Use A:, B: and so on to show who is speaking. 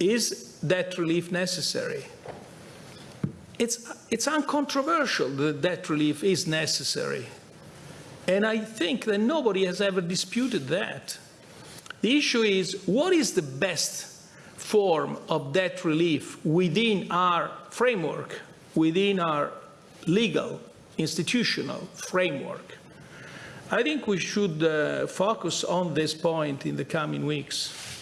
A: is debt relief necessary? It's, it's uncontroversial that debt relief is necessary. And I think that nobody has ever disputed that. The issue is, what is the best form of debt relief within our framework, within our legal, institutional framework? I think we should uh, focus on this point in the coming weeks.